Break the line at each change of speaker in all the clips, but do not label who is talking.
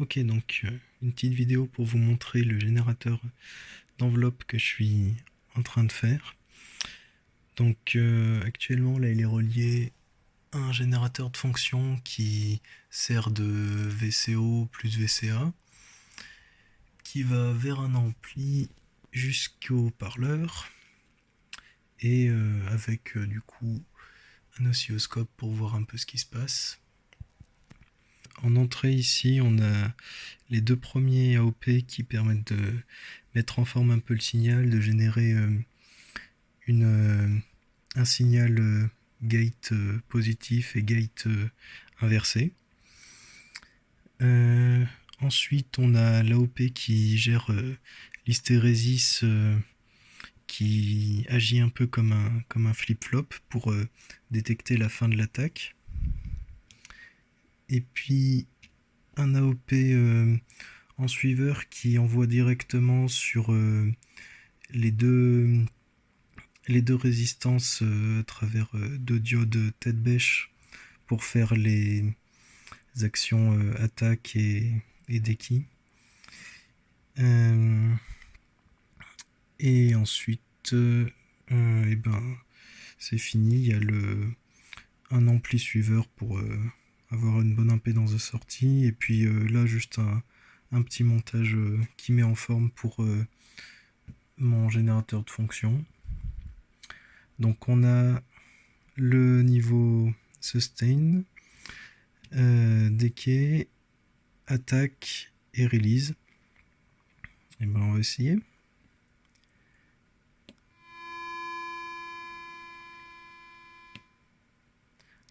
Ok, donc euh, une petite vidéo pour vous montrer le générateur d'enveloppe que je suis en train de faire. Donc euh, actuellement là il est relié à un générateur de fonction qui sert de VCO plus VCA qui va vers un ampli jusqu'au parleur et euh, avec du coup un oscilloscope pour voir un peu ce qui se passe. En entrée ici, on a les deux premiers AOP qui permettent de mettre en forme un peu le signal, de générer euh, euh, un signal euh, gate positif et gate inversé. ensuite, on a l'AOP qui gère l'hystérésis qui agit un peu comme un flip-flop pour détecter la fin de l'attaque et puis un AOP euh, en suiveur qui envoie directement sur euh, les deux les deux résistances euh, à travers deux diodes tête bêche pour faire les actions attaque et, et et ensuite et ben c'est fini. Il y a le un ampli suiveur pour avoir une bonne impédance de sortie. Et puis euh, là, juste un, petit montage euh, qui met en forme pour euh, mon générateur de fonction. Donc on a le niveau sustain, decay, attaque et release. Et ben on va essayer.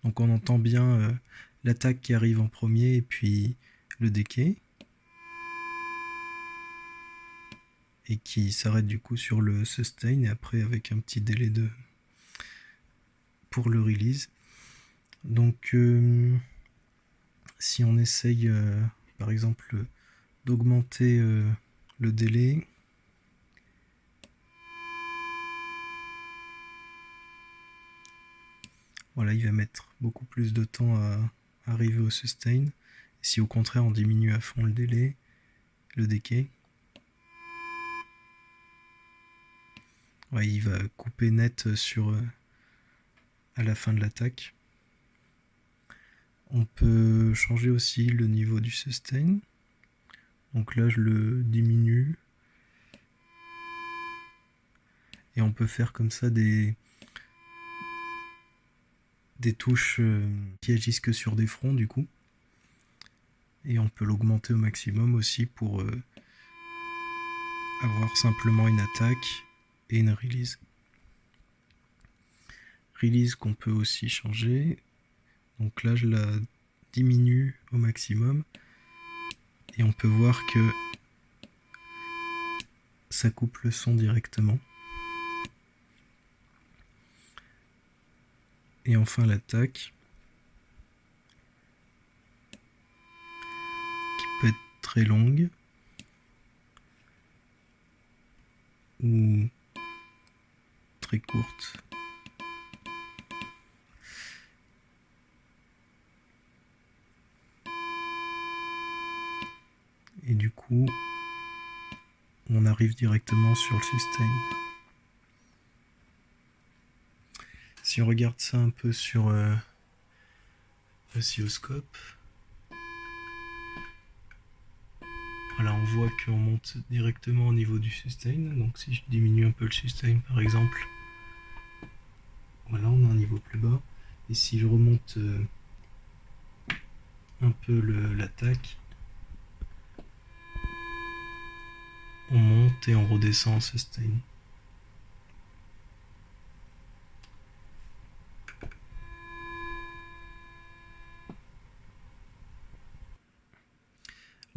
Donc on entend bien l'attaque qui arrive en premier et puis le decay. Et qui s'arrête du coup sur le sustain et après avec un petit délai de pour le release. Donc euh, si on essaye euh, par exemple d'augmenter euh, le délai, voilà, il va mettre beaucoup plus de temps à, arriver au sustain. Si au contraire on diminue à fond le délai, le decay, ouais, il va couper net sur euh, à la fin de l'attaque. On peut changer aussi le niveau du sustain. Donc là je le diminue. Et on peut faire comme ça des, des touches euh, qui agissent que sur des fronts du coup. Et on peut l'augmenter au maximum aussi pour euh, avoir simplement une attaque et une release. Release qu'on peut aussi changer. Donc là je la diminue au maximum. Et on peut voir que ça coupe le son directement. Et enfin l'attaque. Qui peut être très longue. Ou très courte. Et du coup, on arrive directement sur le sustain. Si on regarde ça un peu sur euh, oscilloscope, voilà, on voit qu'on monte directement au niveau du sustain. Donc si je diminue un peu le sustain par exemple, voilà, on a un niveau plus bas. Et si je remonte euh, un peu l'attaque, on monte et on redescend en sustain.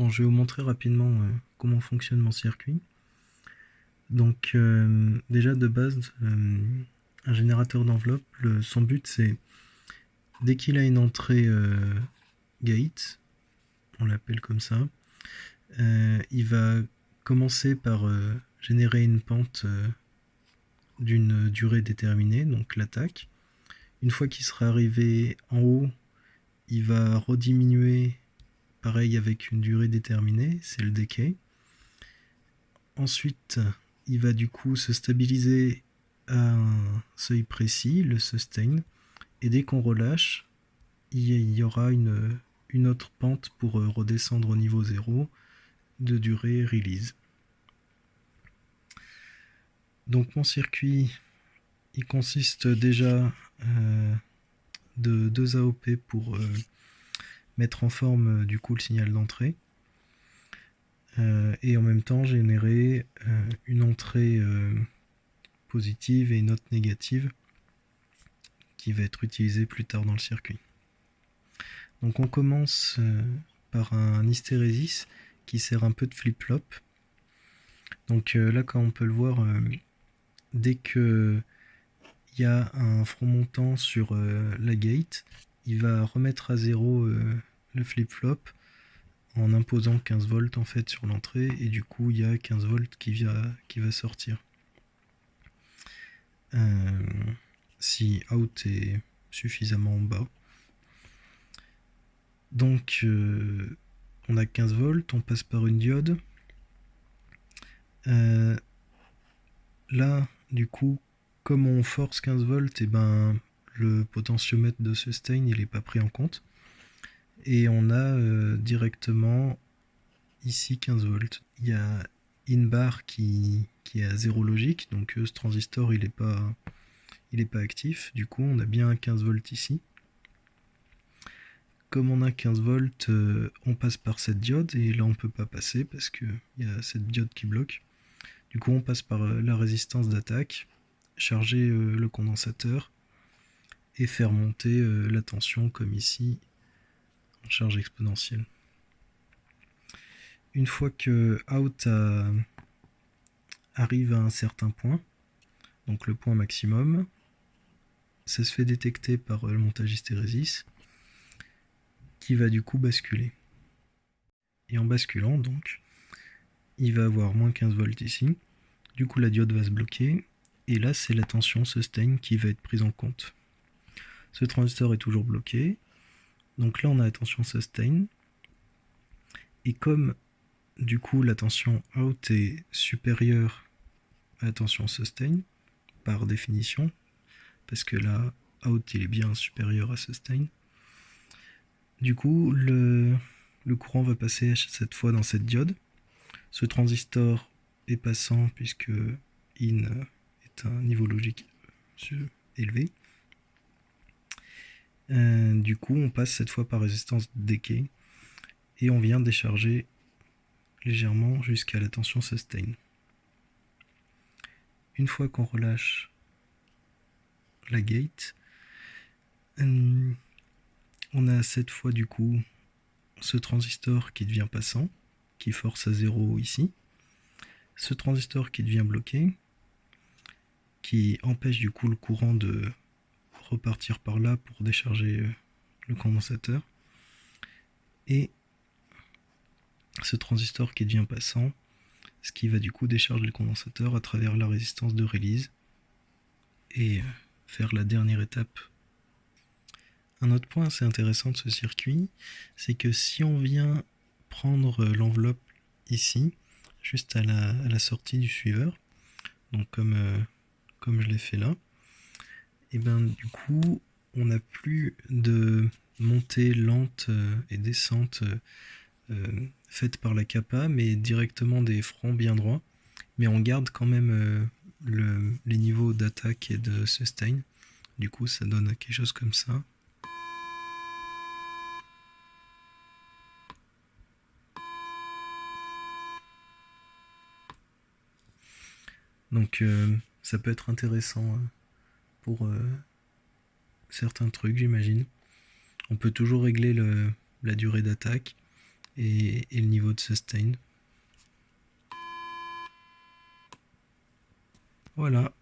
Je vais vous montrer rapidement euh, comment fonctionne mon circuit. Donc, euh, déjà de base, euh, un générateur d'enveloppe, son but c'est, dès qu'il a une entrée gate, on l'appelle comme ça, il va commencer par générer une pente d'une durée déterminée, donc l'attaque. Une fois qu'il sera arrivé en haut, il va rediminuer pareil avec une durée déterminée, c'est le decay. Ensuite, il va du coup se stabiliser à un seuil précis, le sustain, et dès qu'on relâche, il y aura une, autre pente pour euh, redescendre au niveau 0 de durée release. Donc mon circuit, il consiste déjà euh, de deux AOP pour euh, mettre en forme du coup le signal d'entrée. et en même temps générer une entrée positive et une autre négative qui va être utilisée plus tard dans le circuit. Donc on commence euh, par un hystérésis qui sert un peu de flip-flop. Donc euh, là, comme on peut le voir, euh, dès que il y a un front montant sur la gate, il va remettre à zéro le flip-flop en imposant 15 volts en fait sur l'entrée et du coup il y a 15 volts qui, qui va sortir. si out est suffisamment bas. Donc euh, on a 15 volts, on passe par une diode. Euh, là, du coup, comme on force 15 volts, et eh ben le potentiomètre de sustain il n'est pas pris en compte. Et on a euh, directement ici 15 volts. Il y a in bar qui, qui est à zéro logique, donc ce transistor il n'est pas, est pas actif. Du coup, on a bien 15 volts ici comme on a 15 volts, euh, on passe par cette diode et là on peut pas passer parce qu'il y a cette diode qui bloque. Du coup on passe par euh, la résistance d'attaque, charger euh, le condensateur et faire monter la tension comme ici en charge exponentielle. Une fois que out arrive à un certain point, donc le point maximum, ça se fait détecter par le montage hystérésis qui va du coup basculer. Et en basculant donc, il va avoir moins 15 volts ici. Du coup la diode va se bloquer. Et là c'est la tension sustain qui va être prise en compte. Ce transistor est toujours bloqué. Donc là on a la tension sustain. Et comme du coup la tension out est supérieure à la tension sustain, par définition, parce que là out il est bien supérieur à sustain, du coup, le, courant va passer cette fois dans cette diode. Ce transistor est passant puisque in est un niveau logique élevé. Euh, du coup, on passe cette fois par résistance decay et on vient décharger légèrement jusqu'à la tension sustain. Une fois qu'on relâche la gate, euh, on a cette fois du coup ce transistor qui devient passant, qui force à zéro ici, ce transistor qui devient bloqué, qui empêche du coup le courant de repartir par là pour décharger euh, le condensateur, et ce transistor qui devient passant, ce qui va du coup décharger le condensateur à travers la résistance de release et euh, faire la dernière étape. Un autre point assez intéressant de ce circuit, c'est que si on vient prendre l'enveloppe ici, juste à la, sortie du suiveur, donc comme, euh, comme je l'ai fait là, et ben du coup on n'a plus de montée lente euh, et descente euh, faite par la capa, mais directement des fronts bien droits, mais on garde quand même les niveaux d'attaque et de sustain. Du coup ça donne quelque chose comme ça. Donc euh, ça peut être intéressant euh, pour euh, certains trucs, j'imagine. On peut toujours régler la durée d'attaque et le niveau de sustain. Voilà.